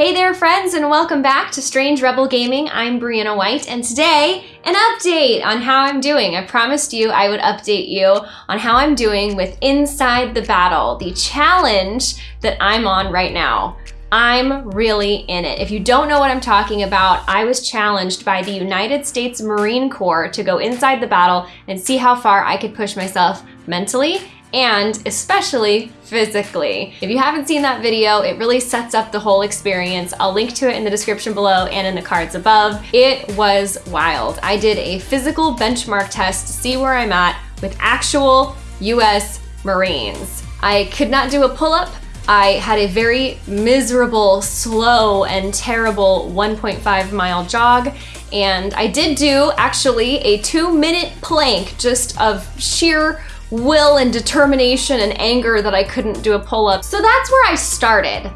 Hey there friends and welcome back to Strange Rebel Gaming. I'm Brianna White and today an update on how I'm doing. I promised you I would update you on how I'm doing with Inside the Battle, the challenge that I'm on right now. I'm really in it. If you don't know what I'm talking about, I was challenged by the United States Marine Corps to go inside the battle and see how far I could push myself mentally and especially physically. If you haven't seen that video, it really sets up the whole experience. I'll link to it in the description below and in the cards above. It was wild. I did a physical benchmark test to see where I'm at with actual US Marines. I could not do a pull-up. I had a very miserable, slow, and terrible 1.5 mile jog. And I did do actually a two minute plank just of sheer will and determination and anger that I couldn't do a pull-up. So that's where I started.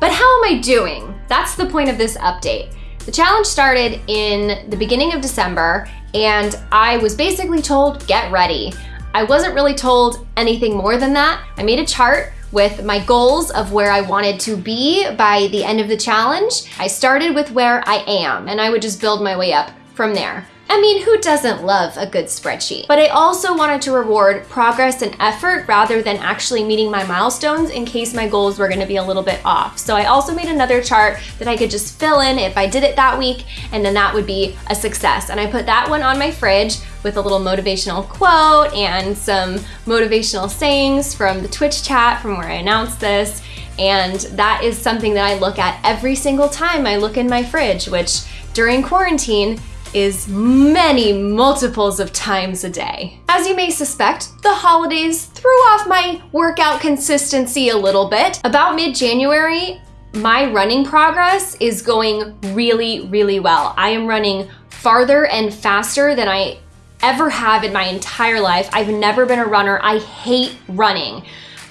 But how am I doing? That's the point of this update. The challenge started in the beginning of December and I was basically told, get ready. I wasn't really told anything more than that. I made a chart with my goals of where I wanted to be by the end of the challenge. I started with where I am and I would just build my way up from there. I mean, who doesn't love a good spreadsheet? But I also wanted to reward progress and effort rather than actually meeting my milestones in case my goals were gonna be a little bit off. So I also made another chart that I could just fill in if I did it that week, and then that would be a success. And I put that one on my fridge with a little motivational quote and some motivational sayings from the Twitch chat from where I announced this. And that is something that I look at every single time I look in my fridge, which during quarantine is many multiples of times a day. As you may suspect, the holidays threw off my workout consistency a little bit. About mid-January, my running progress is going really, really well. I am running farther and faster than I ever have in my entire life. I've never been a runner. I hate running.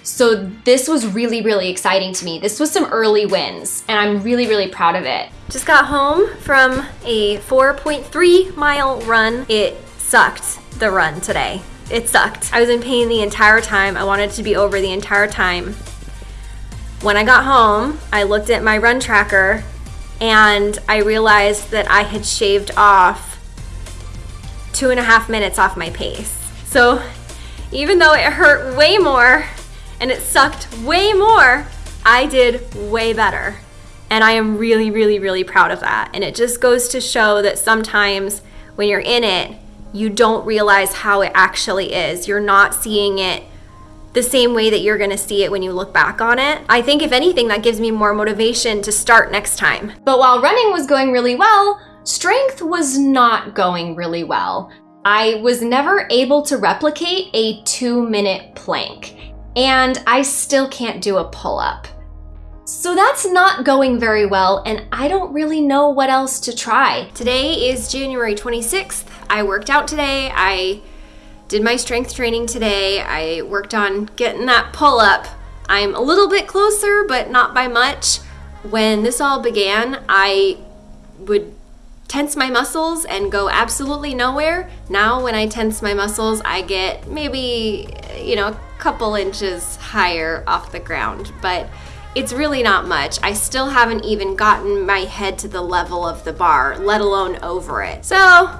So this was really, really exciting to me. This was some early wins and I'm really, really proud of it. Just got home from a 4.3 mile run. It sucked, the run today. It sucked. I was in pain the entire time. I wanted to be over the entire time. When I got home, I looked at my run tracker and I realized that I had shaved off two and a half minutes off my pace. So even though it hurt way more and it sucked way more, I did way better. And I am really, really, really proud of that. And it just goes to show that sometimes when you're in it, you don't realize how it actually is. You're not seeing it the same way that you're gonna see it when you look back on it. I think if anything, that gives me more motivation to start next time. But while running was going really well, strength was not going really well. I was never able to replicate a two minute plank and I still can't do a pull-up. So that's not going very well and I don't really know what else to try. Today is January 26th. I worked out today. I did my strength training today. I worked on getting that pull-up. I'm a little bit closer, but not by much. When this all began, I would tense my muscles and go absolutely nowhere. Now when I tense my muscles, I get maybe, you know, a couple inches higher off the ground, but it's really not much. I still haven't even gotten my head to the level of the bar, let alone over it. So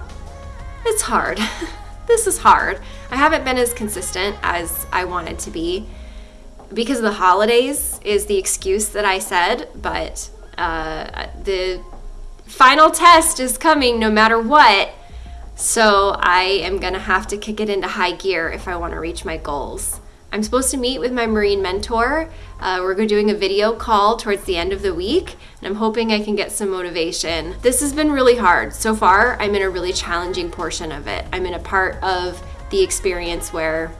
it's hard. this is hard. I haven't been as consistent as I wanted to be. Because of the holidays is the excuse that I said, but uh, the final test is coming no matter what. So I am gonna have to kick it into high gear if I wanna reach my goals. I'm supposed to meet with my Marine mentor. Uh, we're doing a video call towards the end of the week, and I'm hoping I can get some motivation. This has been really hard. So far, I'm in a really challenging portion of it. I'm in a part of the experience where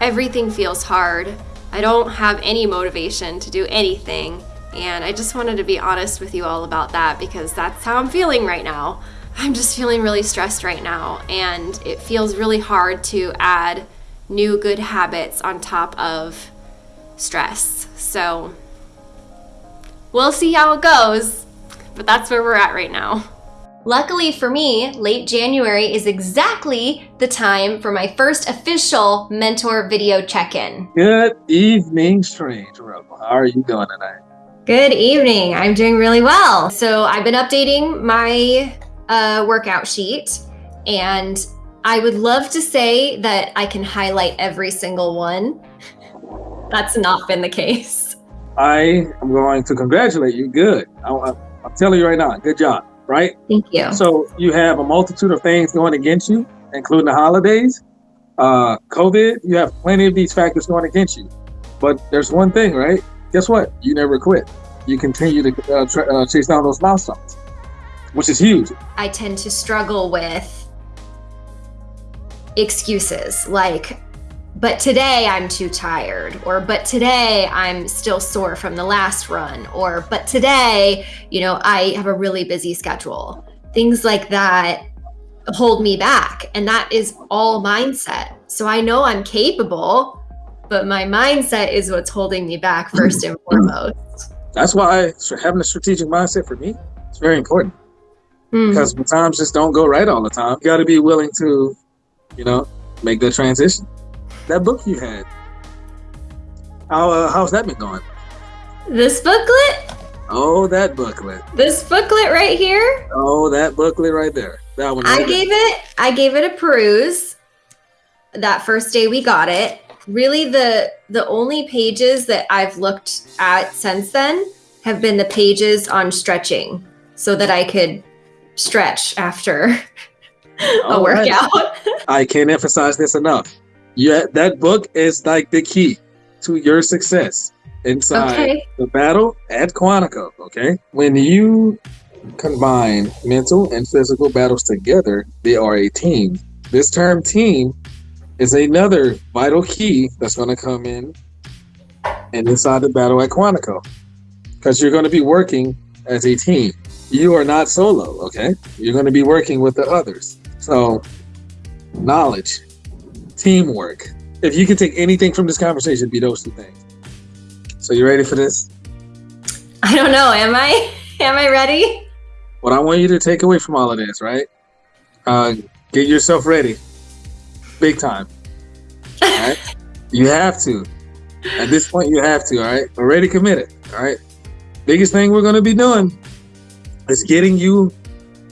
everything feels hard. I don't have any motivation to do anything, and I just wanted to be honest with you all about that because that's how I'm feeling right now. I'm just feeling really stressed right now, and it feels really hard to add new good habits on top of stress. So we'll see how it goes, but that's where we're at right now. Luckily for me, late January is exactly the time for my first official mentor video check-in. Good evening, Strange Rebel. How are you doing tonight? Good evening. I'm doing really well. So I've been updating my uh, workout sheet and I would love to say that I can highlight every single one. That's not been the case. I am going to congratulate you. Good. I, am telling you right now, good job, right? Thank you. So you have a multitude of things going against you, including the holidays, uh, COVID. You have plenty of these factors going against you. But there's one thing, right? Guess what? You never quit. You continue to uh, uh, chase down those milestones, which is huge. I tend to struggle with excuses like, but today I'm too tired, or but today I'm still sore from the last run, or but today, you know, I have a really busy schedule. Things like that hold me back. And that is all mindset. So I know I'm capable, but my mindset is what's holding me back first and foremost. That's why having a strategic mindset for me is very important. Mm. Because times just don't go right all the time. You got to be willing to, you know, make the transition. That book you had, how uh, how's that been going? This booklet? Oh, that booklet. This booklet right here? Oh, that booklet right there. That one. Right I gave there. it. I gave it a peruse. That first day we got it. Really, the the only pages that I've looked at since then have been the pages on stretching, so that I could stretch after a workout. Right. I can't emphasize this enough. Yeah, that book is like the key to your success inside okay. the battle at Quantico. Okay, when you combine mental and physical battles together, they are a team. This term team is another vital key that's going to come in and inside the battle at Quantico because you're going to be working as a team. You are not solo, okay? You're going to be working with the others. So, knowledge, teamwork. If you can take anything from this conversation, be those two things. So, you ready for this? I don't know. Am I? Am I ready? What I want you to take away from all of this, right? Uh, get yourself ready, big time. All right, you have to. At this point, you have to. All right, already committed. All right. Biggest thing we're going to be doing is getting you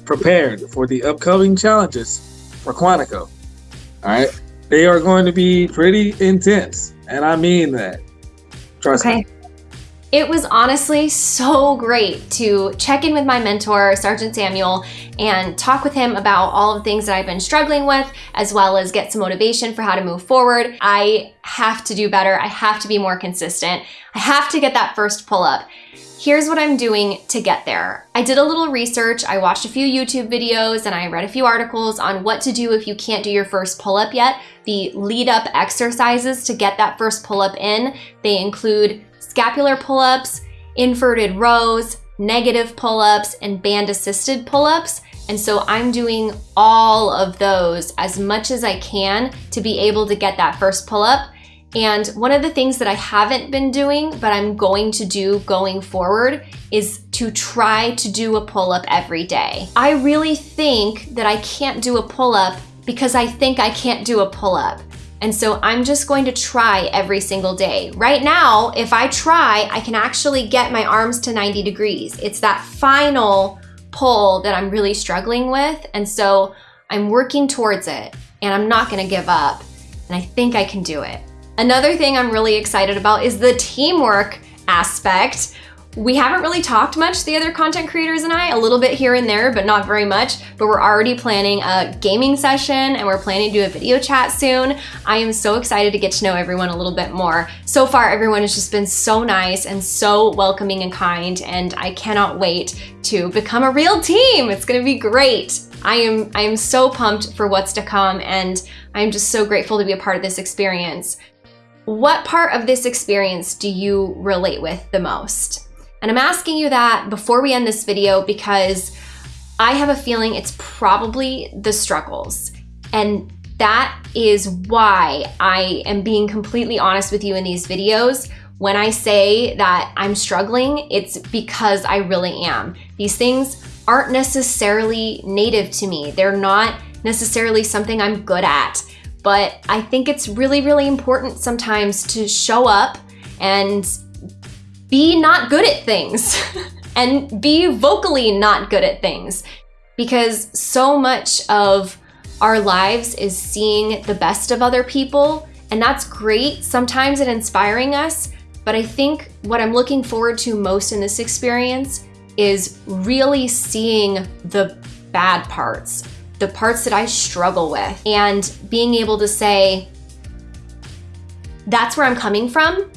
prepared for the upcoming challenges for Quantico. All right. They are going to be pretty intense. And I mean that. Trust okay. me. It was honestly so great to check in with my mentor, Sergeant Samuel, and talk with him about all the things that I've been struggling with, as well as get some motivation for how to move forward. I have to do better. I have to be more consistent. I have to get that first pull up. Here's what I'm doing to get there. I did a little research. I watched a few YouTube videos and I read a few articles on what to do if you can't do your first pull up yet. The lead up exercises to get that first pull up in. They include scapular pull-ups, inverted rows, negative pull-ups, and band-assisted pull-ups. And so I'm doing all of those as much as I can to be able to get that first pull-up. And one of the things that I haven't been doing, but I'm going to do going forward is to try to do a pull-up every day. I really think that I can't do a pull-up because I think I can't do a pull-up. And so I'm just going to try every single day. Right now, if I try, I can actually get my arms to 90 degrees. It's that final pull that I'm really struggling with. And so I'm working towards it and I'm not gonna give up. And I think I can do it. Another thing I'm really excited about is the teamwork aspect. We haven't really talked much, the other content creators and I, a little bit here and there, but not very much. But we're already planning a gaming session and we're planning to do a video chat soon. I am so excited to get to know everyone a little bit more. So far, everyone has just been so nice and so welcoming and kind, and I cannot wait to become a real team. It's gonna be great. I am, I am so pumped for what's to come, and I'm just so grateful to be a part of this experience. What part of this experience do you relate with the most? And I'm asking you that before we end this video because I have a feeling it's probably the struggles. And that is why I am being completely honest with you in these videos. When I say that I'm struggling, it's because I really am. These things aren't necessarily native to me. They're not necessarily something I'm good at. But I think it's really, really important sometimes to show up and be not good at things and be vocally not good at things because so much of our lives is seeing the best of other people and that's great sometimes and inspiring us but i think what i'm looking forward to most in this experience is really seeing the bad parts the parts that i struggle with and being able to say that's where i'm coming from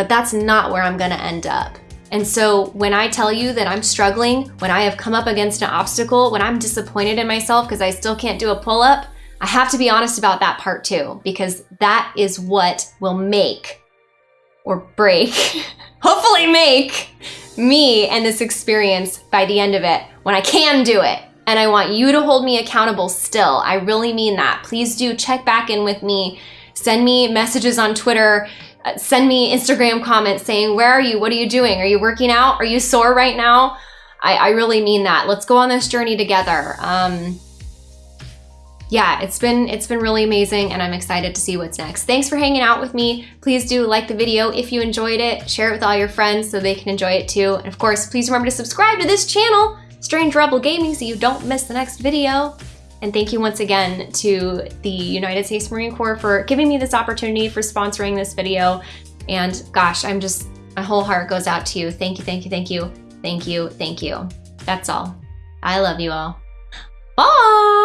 but that's not where i'm to end up and so when I tell you that I'm struggling, when I have come up against an obstacle, when I'm disappointed in myself because I still can't do a pull up, I have to be honest about that part too, because that is what will make or break, hopefully make me and this experience by the end of it when I can do it. And I want you to hold me accountable still. I really mean that. Please do check back in with me. Send me messages on Twitter send me Instagram comments saying, Where are you? What are you doing? Are you working out? Are you sore right now? I, I really mean that. Let's go on this journey together. Um, yeah, it's been it's been really amazing and I'm excited to see what's next. Thanks for hanging out with me. Please do like the video if you enjoyed it. Share it with all your friends so they can enjoy it too. And of course, please remember to subscribe to this channel, Strange Rebel Gaming, so you don't miss the next video. And thank you once again to the United States Marine Corps for giving me this opportunity for sponsoring this video. And gosh, I'm just, my whole heart goes out to you. Thank you, thank you, thank you, thank you, thank you. That's all. I love you all. Bye!